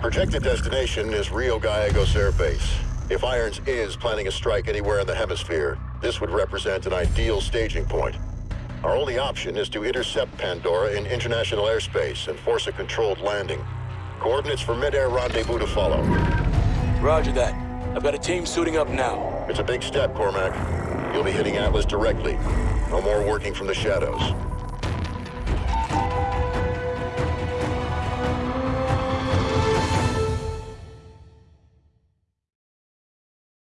Projected destination is Rio Gallegos Air Base. If Irons is planning a strike anywhere in the hemisphere, this would represent an ideal staging point. Our only option is to intercept Pandora in international airspace and force a controlled landing. Coordinates for mid-air rendezvous to follow. Roger that. I've got a team suiting up now. It's a big step, Cormack. You'll be hitting Atlas directly. No more working from the shadows.